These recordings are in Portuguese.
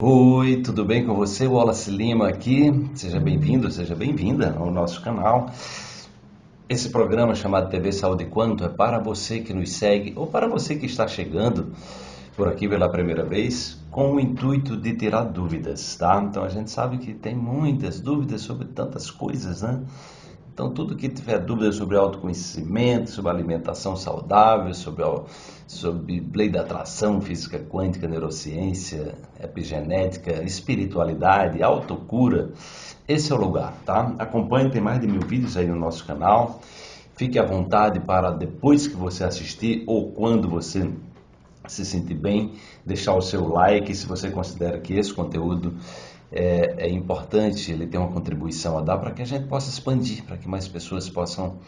Oi, tudo bem com você? Wallace Lima aqui. Seja bem-vindo, seja bem-vinda ao nosso canal. Esse programa chamado TV Saúde Quanto é para você que nos segue ou para você que está chegando por aqui pela primeira vez com o intuito de tirar dúvidas, tá? Então a gente sabe que tem muitas dúvidas sobre tantas coisas, né? Então, tudo que tiver dúvida sobre autoconhecimento, sobre alimentação saudável, sobre, sobre lei da atração, física quântica, neurociência, epigenética, espiritualidade, autocura, esse é o lugar, tá? Acompanhe, tem mais de mil vídeos aí no nosso canal. Fique à vontade para depois que você assistir ou quando você se sentir bem, deixar o seu like se você considera que esse conteúdo é, é importante, ele tem uma contribuição a dar para que a gente possa expandir, para que mais pessoas possam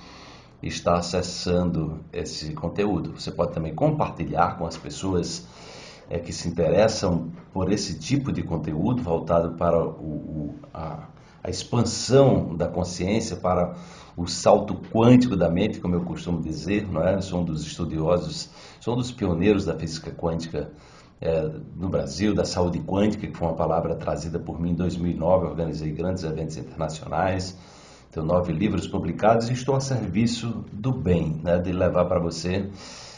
estar acessando esse conteúdo. Você pode também compartilhar com as pessoas é, que se interessam por esse tipo de conteúdo voltado para o, o, a, a expansão da consciência, para o salto quântico da mente, como eu costumo dizer, não é? sou um dos estudiosos, sou um dos pioneiros da física quântica é, no Brasil, da saúde quântica, que foi uma palavra trazida por mim em 2009. organizei grandes eventos internacionais, tenho nove livros publicados e estou a serviço do bem, né, de levar para você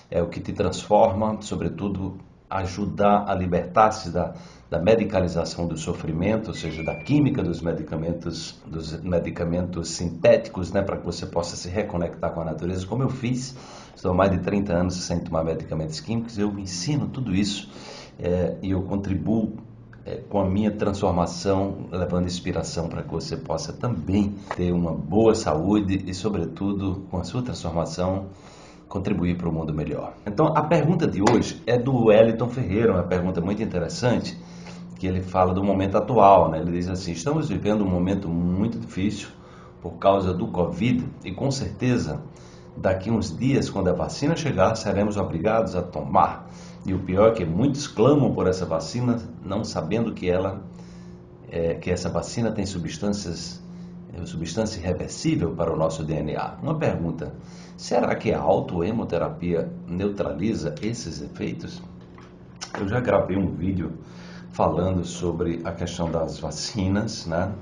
é, o que te transforma, sobretudo ajudar a libertar-se da, da medicalização do sofrimento, ou seja, da química dos medicamentos, dos medicamentos sintéticos, né, para que você possa se reconectar com a natureza, como eu fiz. Estou há mais de 30 anos sem tomar medicamentos químicos, eu ensino tudo isso é, e eu contribuo é, com a minha transformação, levando inspiração para que você possa também ter uma boa saúde e, sobretudo, com a sua transformação, contribuir para o mundo melhor. Então, a pergunta de hoje é do Wellington Ferreira, uma pergunta muito interessante, que ele fala do momento atual. Né? Ele diz assim: estamos vivendo um momento muito difícil por causa do Covid e, com certeza, daqui uns dias, quando a vacina chegar, seremos obrigados a tomar. E o pior é que muitos clamam por essa vacina, não sabendo que ela, é, que essa vacina tem substâncias, substância irreversível para o nosso DNA. Uma pergunta: será que a autoemoterapia neutraliza esses efeitos? Eu já gravei um vídeo falando sobre a questão das vacinas, né?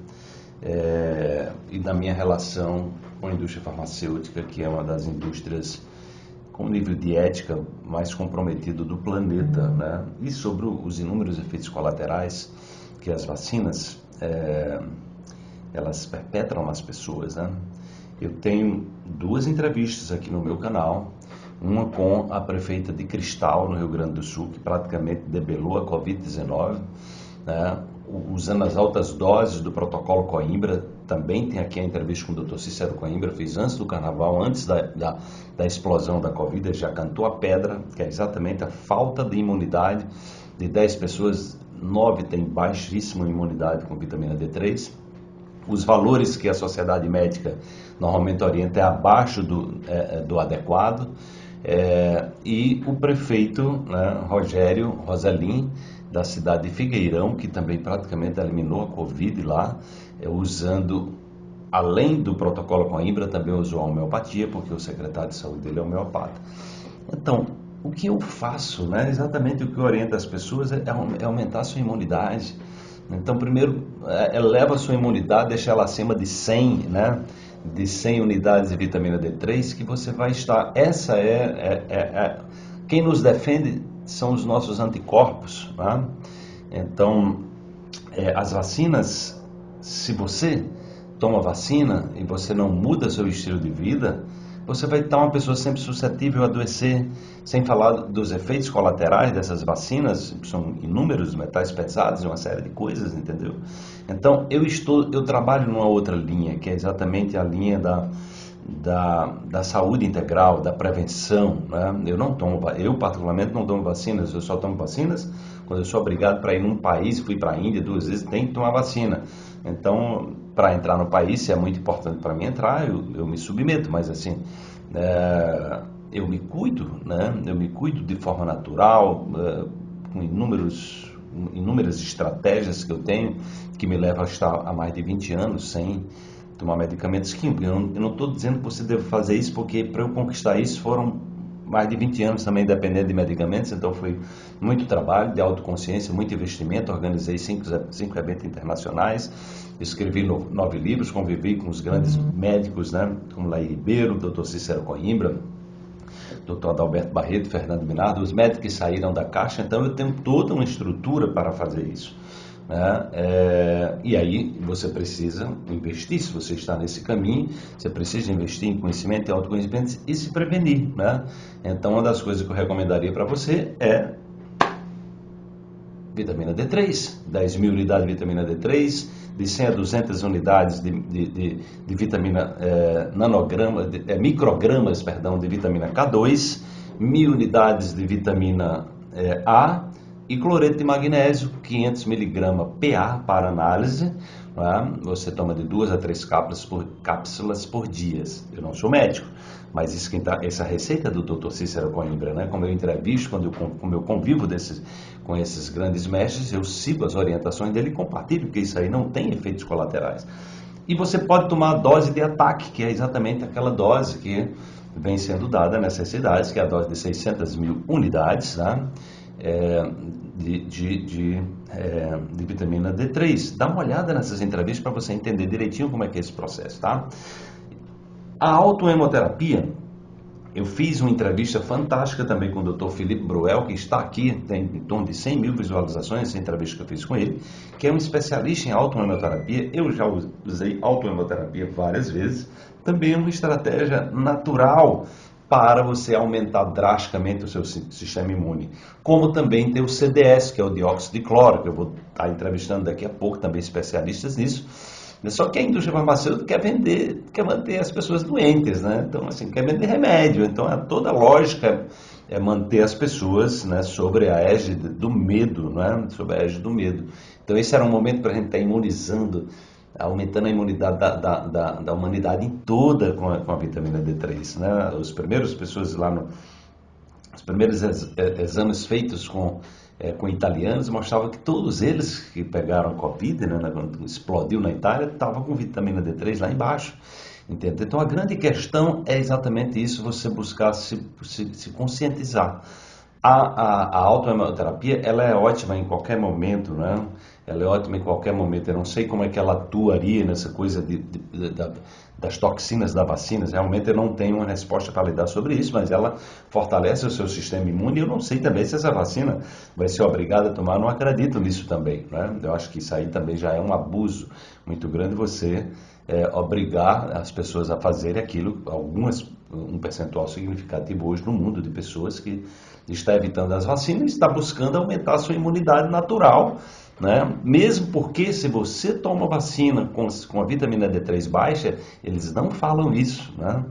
É, e da minha relação com a indústria farmacêutica, que é uma das indústrias com nível de ética mais comprometido do planeta, né? E sobre os inúmeros efeitos colaterais que as vacinas é, elas perpetram nas pessoas, né? Eu tenho duas entrevistas aqui no meu canal, uma com a prefeita de Cristal, no Rio Grande do Sul, que praticamente debelou a Covid-19, né? usando as altas doses do protocolo Coimbra. Também tem aqui a entrevista com o Dr. Cícero Coimbra, fiz antes do carnaval, antes da, da, da explosão da Covid, já cantou a pedra, que é exatamente a falta de imunidade. De 10 pessoas, 9 têm baixíssima imunidade com vitamina D3. Os valores que a sociedade médica normalmente orienta é abaixo do, é, é do adequado. É, e o prefeito né, Rogério Rosalim da cidade de Figueirão, que também praticamente eliminou a Covid lá, é, usando, além do protocolo com a Imbra, também usou a homeopatia, porque o secretário de saúde dele é homeopata. Então, o que eu faço, né, exatamente o que orienta as pessoas é, é aumentar a sua imunidade. Então, primeiro, é, eleva a sua imunidade, deixa ela acima de 100, né, de 100 unidades de vitamina D3, que você vai estar. Essa é, é, é, é quem nos defende são os nossos anticorpos. Tá? Então, é, as vacinas, se você toma vacina e você não muda seu estilo de vida, você vai estar uma pessoa sempre suscetível a adoecer, sem falar dos efeitos colaterais dessas vacinas, são inúmeros metais pesados, uma série de coisas, entendeu? Então, eu estou, eu trabalho numa outra linha, que é exatamente a linha da da, da saúde integral, da prevenção. Né? Eu não tomo, eu particularmente não tomo vacinas, eu só tomo vacinas quando eu sou obrigado para ir num país, fui para a Índia duas vezes, tem que tomar vacina. Então, para entrar no país, se é muito importante para mim entrar, eu, eu me submeto, mas assim, é, eu me cuido, né? eu me cuido de forma natural, é, com inúmeros inúmeras estratégias que eu tenho que me levam a estar há mais de 20 anos sem tomar medicamentos químicos. Eu não estou dizendo que você deve fazer isso porque para eu conquistar isso foram mais de 20 anos também dependendo de medicamentos, então foi muito trabalho de autoconsciência, muito investimento. Organizei cinco, cinco eventos internacionais, escrevi nove livros, convivi com os grandes uhum. médicos, né, como Laí Ribeiro, Dr. Cícero Coimbra, Dr. Adalberto Barreto, Fernando Minardo, os médicos que saíram da caixa, então eu tenho toda uma estrutura para fazer isso. Né? É, e aí você precisa investir, se você está nesse caminho, você precisa investir em conhecimento e autoconhecimento e se prevenir. Né? Então, uma das coisas que eu recomendaria para você é vitamina D3, 10 mil unidades de vitamina D3, de 100 a 200 unidades de, de, de, de vitamina é, nanograma, de, é, microgramas perdão, de vitamina K2, mil unidades de vitamina é, A e cloreto de magnésio, 500 miligramas PA para análise. É? Você toma de duas a três cápsulas por, cápsulas por dia. Eu não sou médico, mas isso tá, essa receita do Dr. Cícero Coimbra, né? como eu entrevisto, quando eu, como eu convivo desses, com esses grandes mestres, eu sigo as orientações dele e compartilho, porque isso aí não tem efeitos colaterais. E você pode tomar a dose de ataque, que é exatamente aquela dose que vem sendo dada nessas cidades, que é a dose de 600 mil unidades, né? é, de, de, de, é, de, vitamina D3. Dá uma olhada nessas entrevistas para você entender direitinho como é que é esse processo, tá? A autoemoterapia, eu fiz uma entrevista fantástica também com o Dr. Felipe Bruel, que está aqui, tem em torno de 100 mil visualizações, essa entrevista que eu fiz com ele, que é um especialista em autoemoterapia. Eu já usei autoemoterapia várias vezes, também é uma estratégia natural para você aumentar drasticamente o seu sistema imune. Como também tem o CDS, que é o dióxido de cloro, que eu vou estar entrevistando daqui a pouco também especialistas nisso. Só que a indústria farmacêutica quer vender, quer manter as pessoas doentes, né? Então, assim, quer vender remédio. Então, é toda a lógica é manter as pessoas né, sobre a égide do medo, né? Sobre a égide do medo. Então, esse era um momento para a gente estar imunizando aumentando a imunidade da, da, da, da humanidade toda com a, com a, vitamina D3. Né? Os primeiros pessoas lá no, os primeiros ex, exames feitos com, é, com italianos mostravam que todos eles que pegaram Covid, né, quando explodiu na Itália, estavam com vitamina D3 lá embaixo. Entende? Então a grande questão é exatamente isso, você buscar se, se, se conscientizar. A, a, a ela é ótima em qualquer momento, né? Ela é ótima em qualquer momento. Eu não sei como é que ela atuaria nessa coisa de, de, de, das toxinas da vacina. Realmente eu não tenho uma resposta para lhe dar sobre isso, mas ela fortalece o seu sistema imune. Eu não sei também se essa vacina vai ser obrigada a tomar. Eu não acredito nisso também. Né? Eu acho que isso aí também já é um abuso muito grande você é, obrigar as pessoas a fazerem aquilo. Algumas, um percentual significativo hoje no mundo de pessoas que está evitando as vacinas e está buscando aumentar a sua imunidade natural né? Mesmo porque se você toma vacina com, com a vitamina D3 baixa, eles não falam isso. Né?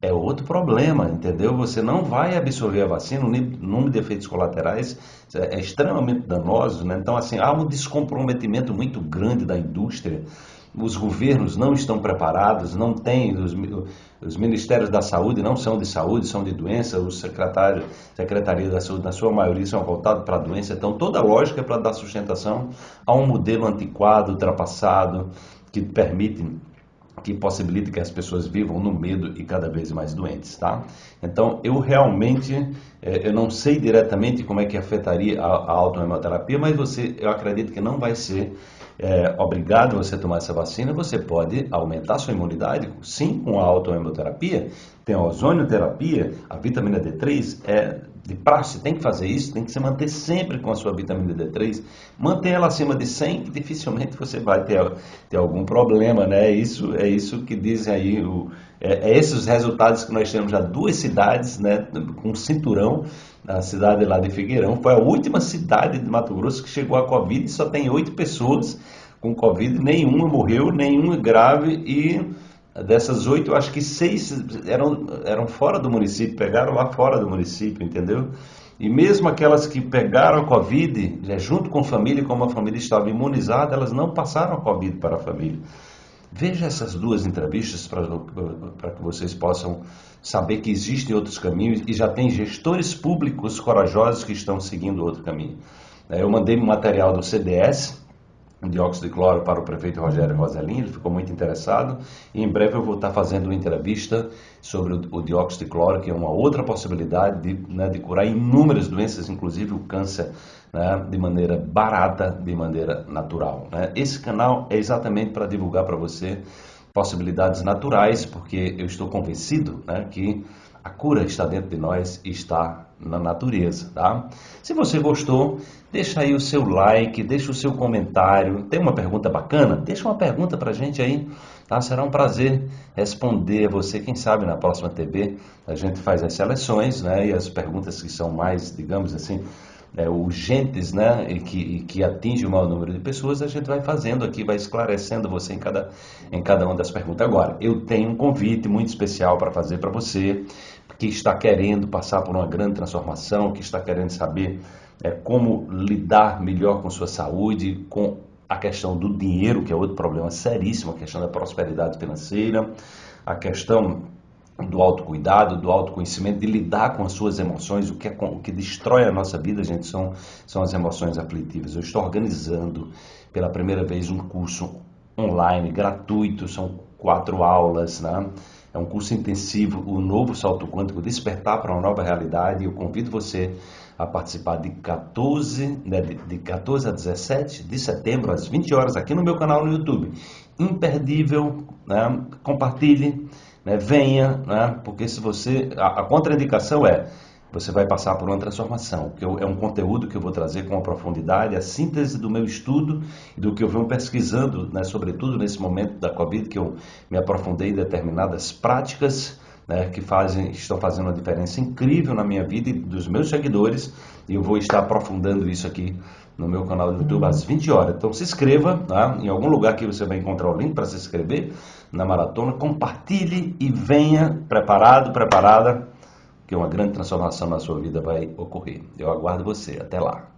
É outro problema, entendeu? Você não vai absorver a vacina, o número de efeitos colaterais é, é extremamente danoso. Né? Então, assim, há um descomprometimento muito grande da indústria os governos não estão preparados, não têm, os, os, ministérios da saúde não são de saúde, são de doença, os secretários, secretarias da saúde, na sua maioria, são voltados para a doença. Então, toda a lógica é para dar sustentação a um modelo antiquado, ultrapassado, que permite que possibilite que as pessoas vivam no medo e cada vez mais doentes, tá? Então, eu realmente, eu não sei diretamente como é que afetaria a, a autohemoterapia, mas você, eu acredito que não vai ser é, obrigado você tomar essa vacina, você pode aumentar sua imunidade, sim, com a autohemoterapia, tem a ozonioterapia, a vitamina D3 é de praxe, tem que fazer isso, tem que se manter sempre com a sua vitamina D3, manter ela acima de 100, que dificilmente você vai ter, ter algum problema, né? Isso, é isso que dizem aí, o, é, é esses os resultados que nós temos já duas cidades, né, com cinturão, a cidade lá de Figueirão, foi a última cidade de Mato Grosso que chegou a Covid e só tem oito pessoas com Covid, nenhuma morreu, nenhuma grave e dessas oito, acho que seis eram, eram fora do município, pegaram lá fora do município, entendeu? E mesmo aquelas que pegaram a Covid, né, junto com a família, como a família estava imunizada, elas não passaram a Covid para a família. Veja essas duas entrevistas para que vocês possam saber que existem outros caminhos e já tem gestores públicos corajosos que estão seguindo outro caminho. Eu mandei um material do CDS, dióxido de cloro para o prefeito Rogério Roselin, ele ficou muito interessado e em breve eu vou estar fazendo uma entrevista sobre o, dióxido de cloro, que é uma outra possibilidade de, né, de curar inúmeras doenças, inclusive o câncer, né, de maneira barata, de maneira natural. Né? Esse canal é exatamente para divulgar para você possibilidades naturais, porque eu estou convencido né, que a cura está dentro de nós e está na natureza, tá? Se você gostou, deixa aí o seu like, deixa o seu comentário. Tem uma pergunta bacana? Deixa uma pergunta pra gente aí, tá? Será um prazer responder a você. Quem sabe na próxima TV a gente faz as seleções, né? E as perguntas que são mais, digamos assim, é, urgentes, né, e que, e que atinge o maior número de pessoas, a gente vai fazendo aqui, vai esclarecendo você em cada, em cada uma das perguntas. Agora, eu tenho um convite muito especial para fazer para você que está querendo passar por uma grande transformação, que está querendo saber é, como lidar melhor com sua saúde, com a questão do dinheiro, que é outro problema seríssimo, a questão da prosperidade financeira, a questão do autocuidado, do autoconhecimento, de lidar com as suas emoções, o que, é, o que destrói a nossa vida, gente, são, são as emoções aflitivas. Eu estou organizando pela primeira vez um curso online, gratuito, são quatro aulas, né? É um curso intensivo, o novo salto quântico, despertar para uma nova realidade. Eu convido você a participar de 14, né, de 14 a 17 de setembro, às 20 horas, aqui no meu canal no YouTube. Imperdível, né? compartilhe né? Venha, né? porque se você. A, a contraindicação é você vai passar por uma transformação, que eu, é um conteúdo que eu vou trazer com a profundidade, a síntese do meu estudo e do que eu venho pesquisando, né, sobretudo nesse momento da Covid, que eu me aprofundei em determinadas práticas né, que fazem, estão fazendo uma diferença incrível na minha vida e dos meus seguidores, e eu vou estar aprofundando isso aqui no meu canal do YouTube às 20 horas. Então se inscreva, tá? em algum lugar que você vai encontrar o link para se inscrever na maratona, compartilhe e venha preparado, preparada, que uma grande transformação na sua vida vai ocorrer. Eu aguardo você. Até lá.